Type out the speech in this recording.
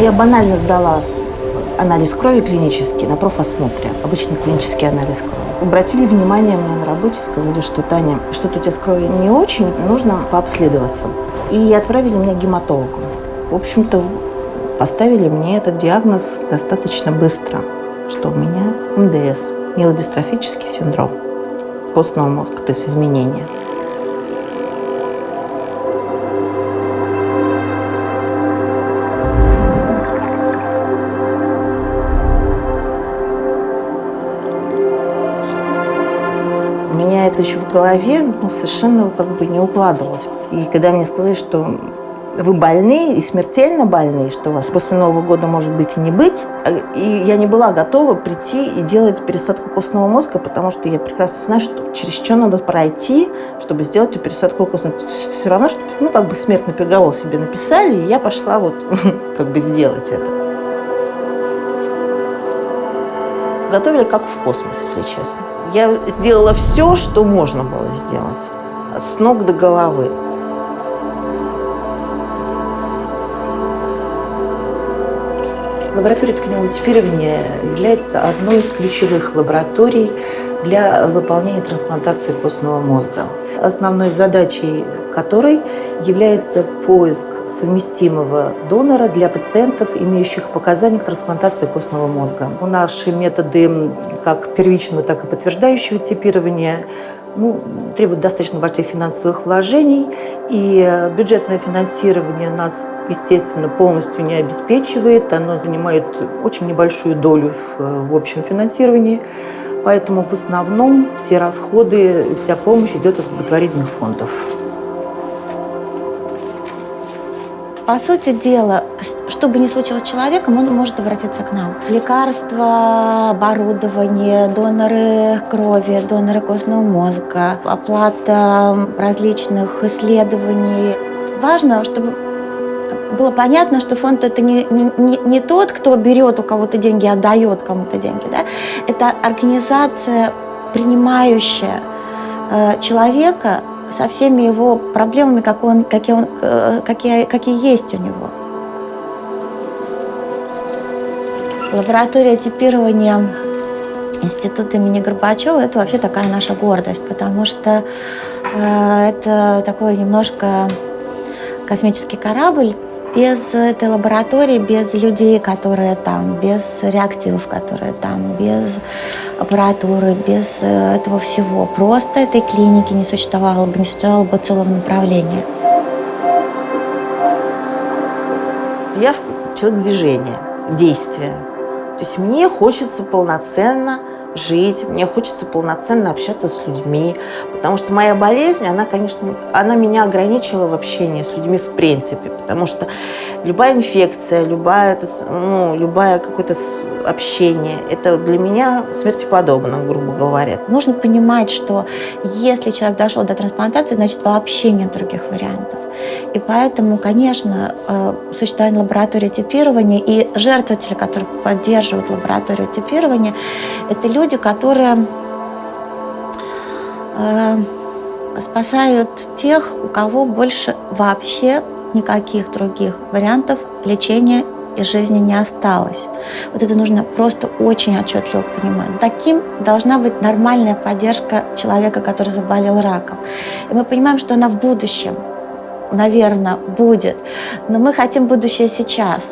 Я банально сдала анализ крови клинический на профосмотре, обычный клинический анализ крови. Обратили внимание мне на работе, сказали, что Таня, что-то у тебя с кровью не очень, нужно пообследоваться. И отправили меня к гематологу. В общем-то, поставили мне этот диагноз достаточно быстро, что у меня МДС, миелодистрофический синдром костного мозга, то есть изменения. Это еще в голове ну, совершенно как бы не укладывалось. И когда мне сказали, что вы больны и смертельно больны, что у вас после Нового года может быть и не быть, и я не была готова прийти и делать пересадку костного мозга, потому что я прекрасно знаю, что через что надо пройти, чтобы сделать эту пересадку костного мозга. Все равно, что ну, как бы смертный приговор себе написали, и я пошла вот как бы сделать это. Готовили как в космос, если честно. Я сделала все, что можно было сделать. С ног до головы. Лаборатория тканевого типирования является одной из ключевых лабораторий для выполнения трансплантации костного мозга. Основной задачей которой является поиск совместимого донора для пациентов, имеющих показания к трансплантации костного мозга. Наши методы как первичного, так и подтверждающего типирования ну, требуют достаточно больших финансовых вложений, и бюджетное финансирование нас, естественно, полностью не обеспечивает. Оно занимает очень небольшую долю в, в общем финансировании. Поэтому в основном все расходы, вся помощь идет от благотворительных фондов. По сути дела, что бы ни случилось с человеком, он может обратиться к нам. Лекарства, оборудование, доноры крови, доноры костного мозга, оплата различных исследований. Важно, чтобы было понятно, что фонд это не, не, не тот, кто берет у кого-то деньги, а дает кому-то деньги. Да? Это организация, принимающая э, человека со всеми его проблемами, как он, какие, он, э, какие, какие есть у него. Лаборатория типирования Института имени Горбачева – это вообще такая наша гордость, потому что э, это такой немножко космический корабль, без этой лаборатории, без людей, которые там, без реактивов, которые там, без аппаратуры, без э, этого всего, просто этой клиники не существовало бы, не существовало бы целого направления. Я человек движения, действия. То есть мне хочется полноценно жить, мне хочется полноценно общаться с людьми, потому что моя болезнь, она, конечно, она меня ограничила в общении с людьми в принципе, потому что любая инфекция, любая, ну, любое какое-то общение, это для меня смерти подобно, грубо говоря. Нужно понимать, что если человек дошел до трансплантации, значит вообще нет других вариантов. И поэтому, конечно, э, существование лаборатории типирования и жертвователи, которые поддерживают лабораторию типирования, это люди, которые э, спасают тех, у кого больше вообще никаких других вариантов лечения и жизни не осталось. Вот это нужно просто очень отчетливо понимать. Таким должна быть нормальная поддержка человека, который заболел раком. И мы понимаем, что она в будущем, наверное, будет. Но мы хотим будущее сейчас.